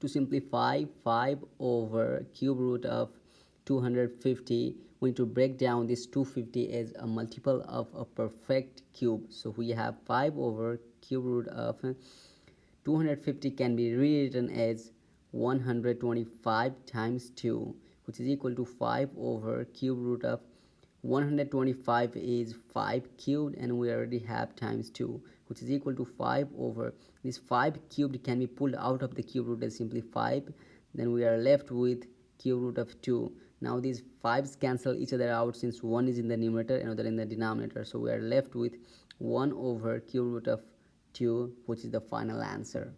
to simplify 5 over cube root of 250 we need to break down this 250 as a multiple of a perfect cube. So we have 5 over cube root of 250 can be rewritten as 125 times 2 which is equal to 5 over cube root of 125 is 5 cubed and we already have times 2 which is equal to 5 over. This 5 cubed can be pulled out of the cube root as simply 5 then we are left with cube root of 2 now these 5's cancel each other out since one is in the numerator and other in the denominator. So we are left with 1 over cube root of 2 which is the final answer